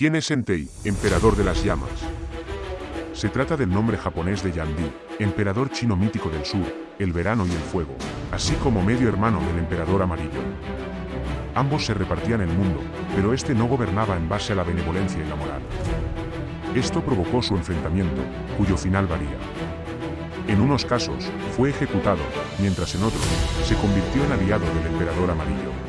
¿Quién es Entei, emperador de las llamas? Se trata del nombre japonés de Yandi, emperador chino mítico del sur, el verano y el fuego, así como medio hermano del emperador amarillo. Ambos se repartían el mundo, pero este no gobernaba en base a la benevolencia y la moral. Esto provocó su enfrentamiento, cuyo final varía. En unos casos, fue ejecutado, mientras en otros, se convirtió en aliado del emperador amarillo.